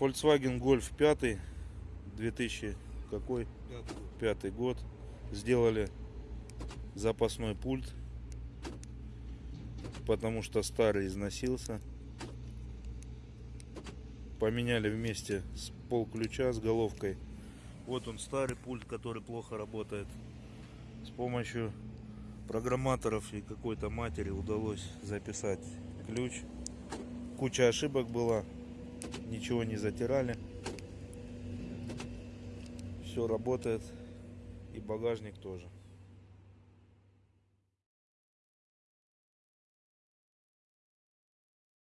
Volkswagen Golf 5 2000 какой? Пятый год. сделали запасной пульт потому что старый износился. Поменяли вместе с пол ключа с головкой. Вот он старый пульт который плохо работает. С помощью программаторов и какой-то матери удалось записать ключ. Куча ошибок была ничего не затирали. Все работает и багажник тоже